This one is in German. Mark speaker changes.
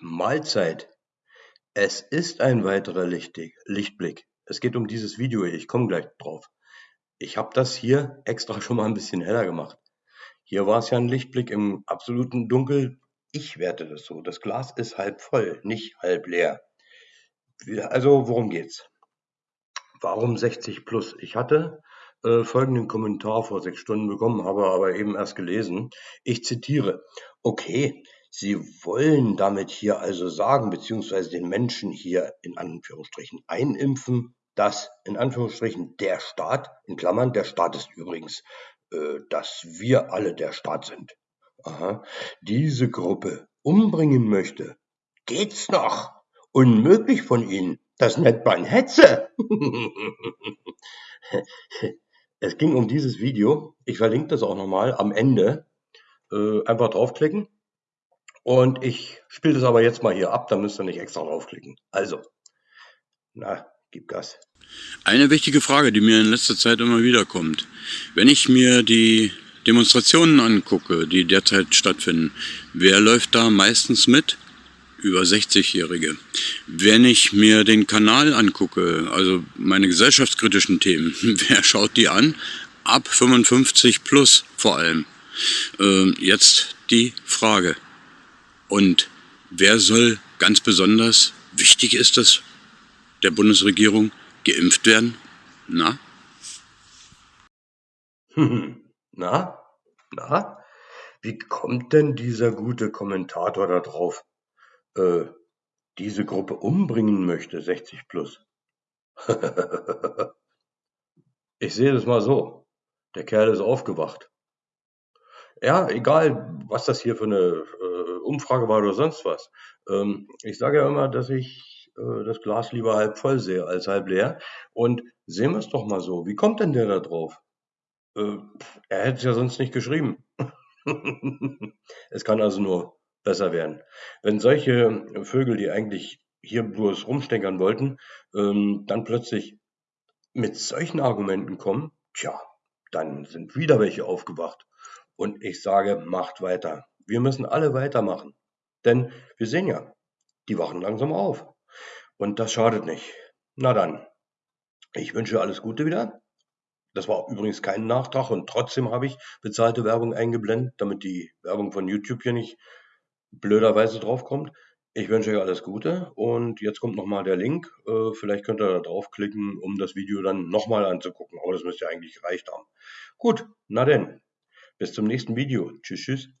Speaker 1: Mahlzeit. Es ist ein weiterer Lichtblick. Es geht um dieses Video hier. Ich komme gleich drauf. Ich habe das hier extra schon mal ein bisschen heller gemacht. Hier war es ja ein Lichtblick im absoluten Dunkel. Ich werte das so. Das Glas ist halb voll, nicht halb leer. Also, worum geht's? Warum 60 plus? Ich hatte äh, folgenden Kommentar vor sechs Stunden bekommen, habe aber eben erst gelesen. Ich zitiere. Okay, Sie wollen damit hier also sagen, beziehungsweise den Menschen hier in Anführungsstrichen einimpfen, dass in Anführungsstrichen der Staat, in Klammern, der Staat ist übrigens, äh, dass wir alle der Staat sind, aha, diese Gruppe umbringen möchte. Geht's noch? Unmöglich von Ihnen. Das nennt man Hetze. es ging um dieses Video. Ich verlinke das auch nochmal am Ende. Äh, einfach draufklicken und ich spiele das aber jetzt mal hier ab, da müsst ihr nicht extra draufklicken. Also, na, gib Gas.
Speaker 2: Eine wichtige Frage, die mir in letzter Zeit immer wieder kommt. Wenn ich mir die Demonstrationen angucke, die derzeit stattfinden, wer läuft da meistens mit? Über 60-Jährige. Wenn ich mir den Kanal angucke, also meine gesellschaftskritischen Themen, wer schaut die an? Ab 55 plus vor allem. Äh, jetzt die Frage. Und wer soll ganz besonders, wichtig ist es, der Bundesregierung geimpft werden? Na?
Speaker 1: Na? Na? Wie kommt denn dieser gute Kommentator da drauf, äh, diese Gruppe umbringen möchte, 60 plus? ich sehe das mal so. Der Kerl ist aufgewacht. Ja, egal, was das hier für eine äh, Umfrage war oder sonst was. Ähm, ich sage ja immer, dass ich äh, das Glas lieber halb voll sehe als halb leer. Und sehen wir es doch mal so. Wie kommt denn der da drauf? Äh, er hätte es ja sonst nicht geschrieben. es kann also nur besser werden. Wenn solche Vögel, die eigentlich hier bloß rumstenkern wollten, ähm, dann plötzlich mit solchen Argumenten kommen, tja, dann sind wieder welche aufgewacht. Und ich sage, macht weiter. Wir müssen alle weitermachen. Denn wir sehen ja, die wachen langsam auf. Und das schadet nicht. Na dann, ich wünsche alles Gute wieder. Das war übrigens kein Nachtrag und trotzdem habe ich bezahlte Werbung eingeblendet, damit die Werbung von YouTube hier nicht blöderweise draufkommt. Ich wünsche euch alles Gute und jetzt kommt nochmal der Link. Äh, vielleicht könnt ihr da draufklicken, um das Video dann nochmal anzugucken. Aber das müsste ja eigentlich gereicht haben. Gut, na denn. Bis zum nächsten Video. Tschüss, tschüss.